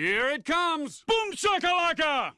Here it comes! Boom shakalaka!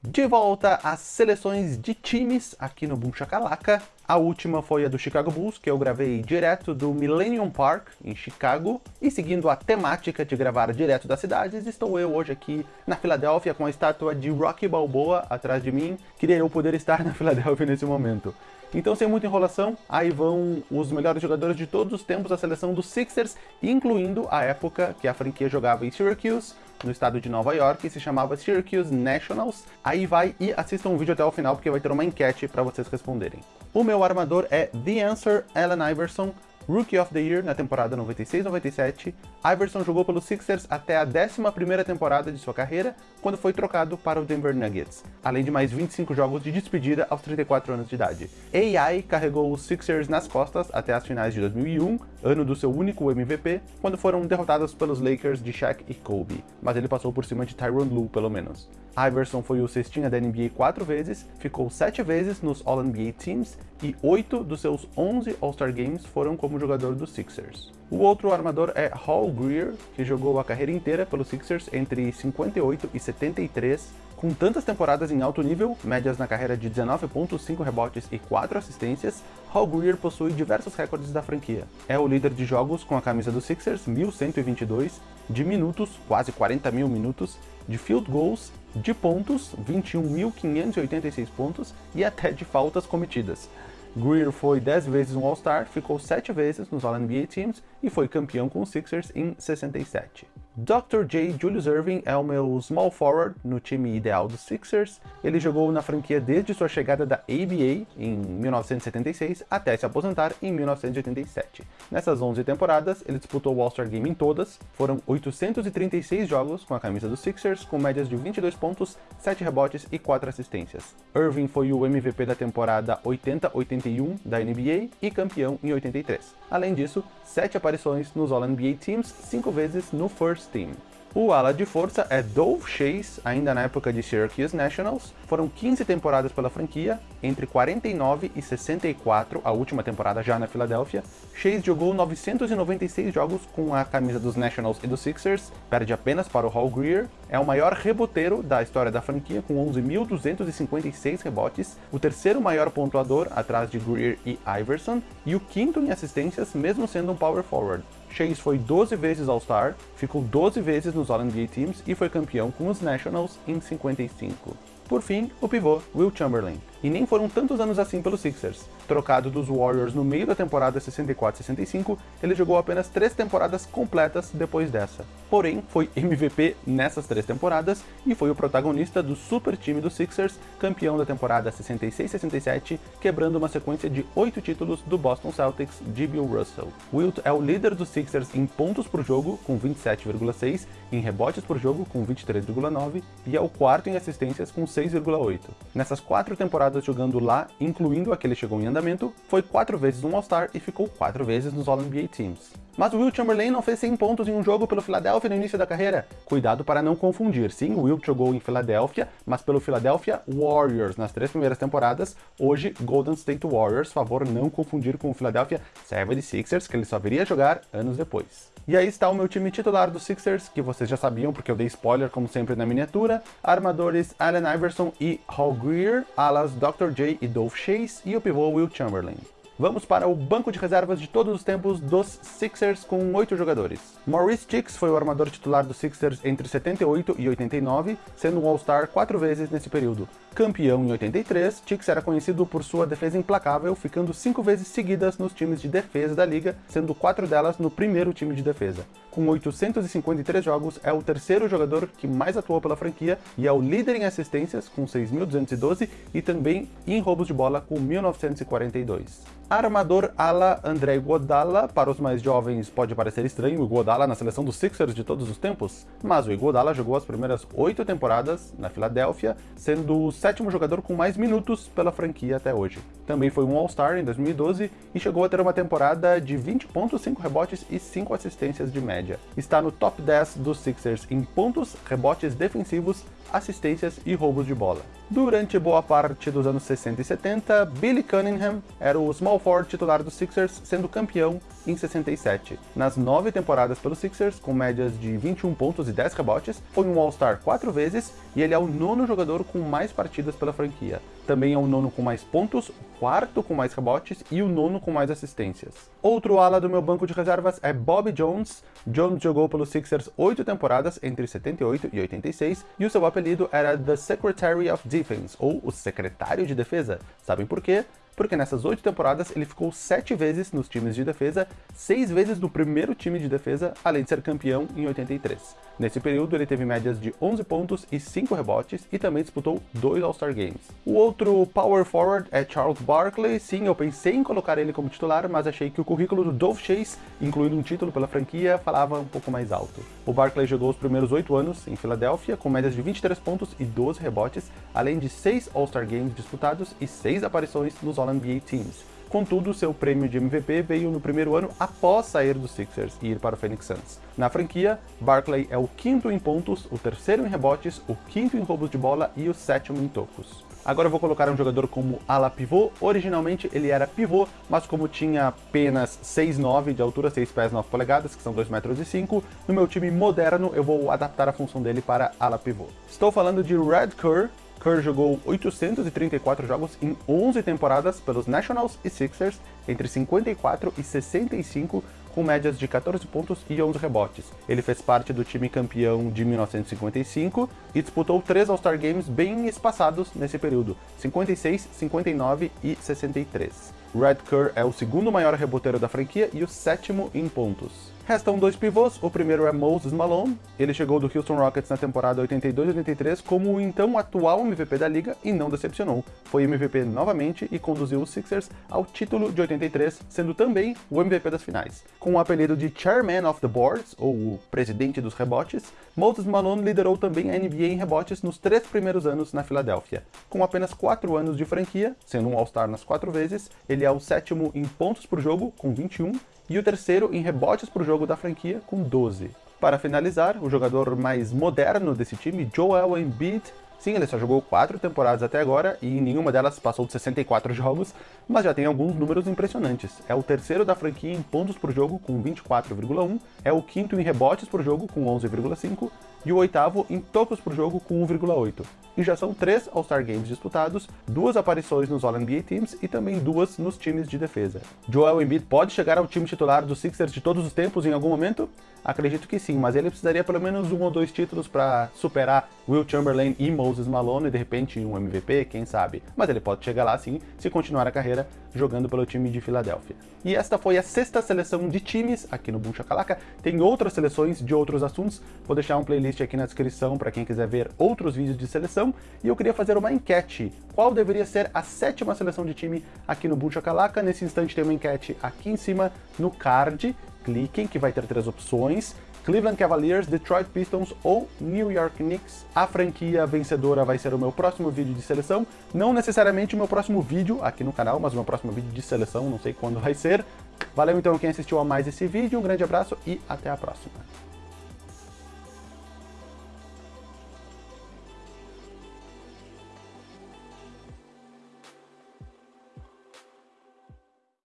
De volta às seleções de times aqui no Boom Shakalaka. A última foi a do Chicago Bulls, que eu gravei direto do Millennium Park, em Chicago. E seguindo a temática de gravar direto das cidades, estou eu hoje aqui na Filadélfia com a estátua de Rocky Balboa atrás de mim. Queria eu poder estar na Filadélfia nesse momento. Então, sem muita enrolação, aí vão os melhores jogadores de todos os tempos da seleção dos Sixers, incluindo a época que a franquia jogava em Syracuse, no estado de Nova York, se chamava Syracuse Nationals. Aí vai e assista um vídeo até o final, porque vai ter uma enquete para vocês responderem. O meu armador é The Answer Allen Iverson, Rookie of the Year na temporada 96-97, Iverson jogou pelos Sixers até a 11ª temporada de sua carreira, quando foi trocado para o Denver Nuggets, além de mais 25 jogos de despedida aos 34 anos de idade. AI carregou os Sixers nas costas até as finais de 2001, ano do seu único MVP, quando foram derrotados pelos Lakers de Shaq e Kobe, mas ele passou por cima de Tyronn Lue pelo menos. Iverson foi o cestinha da NBA quatro vezes, ficou sete vezes nos All-NBA Teams e oito dos seus 11 All-Star Games foram como jogador dos Sixers. O outro armador é Hall Greer, que jogou a carreira inteira pelos Sixers entre 58 e 73, com tantas temporadas em alto nível, médias na carreira de 19.5 rebotes e 4 assistências, Hall Greer possui diversos recordes da franquia. É o líder de jogos com a camisa dos Sixers, 1122, de minutos, quase 40 mil minutos, de field goals, de pontos, 21.586 pontos, e até de faltas cometidas. Greer foi 10 vezes um All-Star, ficou 7 vezes nos All-NBA Teams e foi campeão com os Sixers em 67. Dr. J. Julius Irving é o meu small forward no time ideal dos Sixers. Ele jogou na franquia desde sua chegada da ABA em 1976 até se aposentar em 1987. Nessas 11 temporadas, ele disputou o All-Star Game em todas. Foram 836 jogos com a camisa dos Sixers, com médias de 22 pontos, 7 rebotes e 4 assistências. Irving foi o MVP da temporada 80-81 da NBA e campeão em 83. Além disso, 7 aparições nos All-NBA Teams, 5 vezes no First Team. O ala de força é Dove Chase, ainda na época de Syracuse Nationals. Foram 15 temporadas pela franquia, entre 49 e 64, a última temporada já na Filadélfia. Chase jogou 996 jogos com a camisa dos Nationals e dos Sixers, perde apenas para o Hall Greer. É o maior reboteiro da história da franquia, com 11.256 rebotes, o terceiro maior pontuador atrás de Greer e Iverson, e o quinto em assistências, mesmo sendo um power forward. Chase foi 12 vezes All-Star, ficou 12 vezes nos All-NBA Teams e foi campeão com os Nationals em 55. Por fim, o pivô Will Chamberlain. E nem foram tantos anos assim pelos Sixers. Trocado dos Warriors no meio da temporada 64-65, ele jogou apenas três temporadas completas depois dessa. Porém, foi MVP nessas três temporadas e foi o protagonista do super time dos Sixers, campeão da temporada 66-67, quebrando uma sequência de oito títulos do Boston Celtics de Bill Russell. Wilt é o líder dos Sixers em pontos por jogo, com 27,6, em rebotes por jogo, com 23,9, e é o quarto em assistências, com 6,8. Nessas quatro temporadas temporadas jogando lá, incluindo a que ele chegou em andamento, foi quatro vezes um All-Star e ficou quatro vezes nos All-NBA Teams. Mas o Will Chamberlain não fez 100 pontos em um jogo pelo Philadelphia no início da carreira. Cuidado para não confundir. Sim, o Will jogou em Philadelphia, mas pelo Philadelphia Warriors nas três primeiras temporadas. Hoje, Golden State Warriors. Favor não confundir com o Philadelphia 76ers, que ele só viria jogar anos depois. E aí está o meu time titular dos Sixers, que vocês já sabiam porque eu dei spoiler como sempre na miniatura. Armadores Allen Iverson e Hall Greer, alas Dr. J e Dolph Chase e o pivô Will Chamberlain. Vamos para o banco de reservas de todos os tempos dos Sixers com oito jogadores. Maurice Chicks foi o armador titular dos Sixers entre 78 e 89, sendo um All-Star quatro vezes nesse período. Campeão em 83, Chicks era conhecido por sua defesa implacável, ficando cinco vezes seguidas nos times de defesa da liga, sendo quatro delas no primeiro time de defesa. Com 853 jogos, é o terceiro jogador que mais atuou pela franquia e é o líder em assistências, com 6.212, e também em roubos de bola, com 1.942. Armador ala André Iguodala, para os mais jovens pode parecer estranho o Iguodala na seleção dos Sixers de todos os tempos, mas o Iguodala jogou as primeiras oito temporadas na Filadélfia, sendo o sétimo jogador com mais minutos pela franquia até hoje. Também foi um All-Star em 2012 e chegou a ter uma temporada de 20.5 rebotes e 5 assistências de média. Está no top 10 dos Sixers em pontos, rebotes defensivos, assistências e roubos de bola. Durante boa parte dos anos 60 e 70, Billy Cunningham era o small forward titular dos Sixers, sendo campeão em 67. Nas nove temporadas pelos Sixers, com médias de 21 pontos e 10 rebotes, foi um All-Star quatro vezes e ele é o nono jogador com mais partidas pela franquia. Também é o nono com mais pontos, o quarto com mais rebotes e o nono com mais assistências. Outro ala do meu banco de reservas é Bob Jones. Jones jogou pelos Sixers oito temporadas entre 78 e 86 e o seu apelido era The Secretary of Defense, ou o Secretário de Defesa. Sabem por quê? Porque nessas oito temporadas ele ficou sete vezes nos times de defesa, seis vezes no primeiro time de defesa, além de ser campeão em 83. Nesse período, ele teve médias de 11 pontos e 5 rebotes e também disputou dois All-Star Games. O outro power forward é Charles Barkley. Sim, eu pensei em colocar ele como titular, mas achei que o currículo do Dove Chase, incluindo um título pela franquia, falava um pouco mais alto. O Barkley jogou os primeiros 8 anos em Filadélfia, com médias de 23 pontos e 12 rebotes, além de 6 All-Star Games disputados e 6 aparições nos All-NBA Teams. Contudo, seu prêmio de MVP veio no primeiro ano após sair dos Sixers e ir para o Phoenix Suns. Na franquia, Barkley é o quinto em pontos, o terceiro em rebotes, o quinto em roubos de bola e o sétimo em tocos. Agora eu vou colocar um jogador como ala pivô. Originalmente ele era pivô, mas como tinha apenas 6'9 de altura, 6 pés 9 polegadas, que são 2 metros 5, no meu time moderno eu vou adaptar a função dele para ala pivô. Estou falando de Red Kerr, Kerr jogou 834 jogos em 11 temporadas pelos Nationals e Sixers, entre 54 e 65, com médias de 14 pontos e 11 rebotes. Ele fez parte do time campeão de 1955 e disputou três All-Star Games bem espaçados nesse período, 56, 59 e 63. Red Kerr é o segundo maior reboteiro da franquia e o sétimo em pontos. Restam dois pivôs, o primeiro é Moses Malone, ele chegou do Houston Rockets na temporada 82-83 como o então atual MVP da liga e não decepcionou. Foi MVP novamente e conduziu os Sixers ao título de 83, sendo também o MVP das finais. Com o apelido de Chairman of the Boards, ou o presidente dos rebotes, Moses Malone liderou também a NBA em rebotes nos três primeiros anos na Filadélfia. Com apenas quatro anos de franquia, sendo um All-Star nas quatro vezes, ele é o sétimo em pontos por jogo, com 21, e o terceiro em rebotes por jogo da franquia, com 12. Para finalizar, o jogador mais moderno desse time, Joel Embiid, Sim, ele só jogou 4 temporadas até agora e em nenhuma delas passou de 64 jogos, mas já tem alguns números impressionantes. É o terceiro da franquia em pontos por jogo com 24,1, é o quinto em rebotes por jogo com 11,5 e o oitavo em tocos por jogo com 1,8. E já são três All-Star Games disputados, duas aparições nos All-NBA Teams e também duas nos times de defesa. Joel Embiid pode chegar ao time titular dos Sixers de todos os tempos em algum momento? Acredito que sim, mas ele precisaria pelo menos um ou dois títulos para superar Will Chamberlain e Moses Malone e de repente um MVP, quem sabe. Mas ele pode chegar lá sim, se continuar a carreira jogando pelo time de Filadélfia. E esta foi a sexta seleção de times aqui no Boom Shakalaka. Tem outras seleções de outros assuntos, vou deixar um playlist aqui na descrição para quem quiser ver outros vídeos de seleção. E eu queria fazer uma enquete. Qual deveria ser a sétima seleção de time aqui no Boom Shakalaka? Nesse instante tem uma enquete aqui em cima no card cliquem que vai ter três opções. Cleveland Cavaliers, Detroit Pistons ou New York Knicks. A franquia vencedora vai ser o meu próximo vídeo de seleção. Não necessariamente o meu próximo vídeo aqui no canal, mas o meu próximo vídeo de seleção, não sei quando vai ser. Valeu então quem assistiu a mais esse vídeo, um grande abraço e até a próxima.